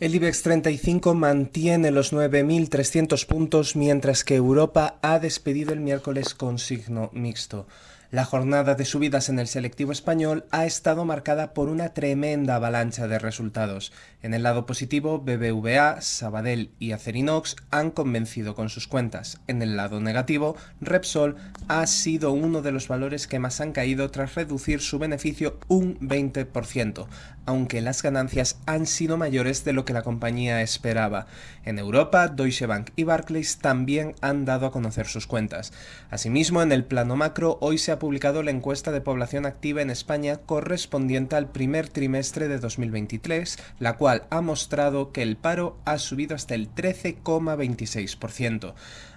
El IBEX 35 mantiene los 9.300 puntos mientras que Europa ha despedido el miércoles con signo mixto. La jornada de subidas en el selectivo español ha estado marcada por una tremenda avalancha de resultados. En el lado positivo, BBVA, Sabadell y Acerinox han convencido con sus cuentas. En el lado negativo, Repsol ha sido uno de los valores que más han caído tras reducir su beneficio un 20%, aunque las ganancias han sido mayores de lo que la compañía esperaba. En Europa, Deutsche Bank y Barclays también han dado a conocer sus cuentas. Asimismo, en el plano macro, hoy se ha publicado la encuesta de población activa en España correspondiente al primer trimestre de 2023, la cual ha mostrado que el paro ha subido hasta el 13,26%.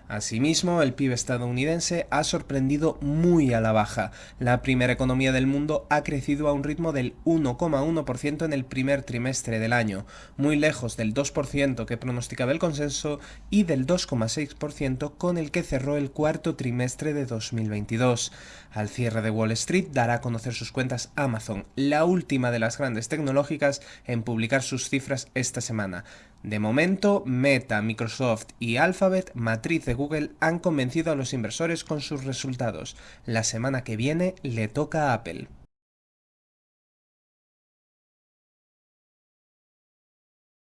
Asimismo, el PIB estadounidense ha sorprendido muy a la baja. La primera economía del mundo ha crecido a un ritmo del 1,1% en el primer trimestre del año, muy lejos del 2% que pronosticaba el consenso y del 2,6% con el que cerró el cuarto trimestre de 2022. Al cierre de Wall Street dará a conocer sus cuentas Amazon, la última de las grandes tecnológicas en publicar sus cifras esta semana. De momento, Meta, Microsoft y Alphabet, matriz de Google, han convencido a los inversores con sus resultados. La semana que viene le toca a Apple.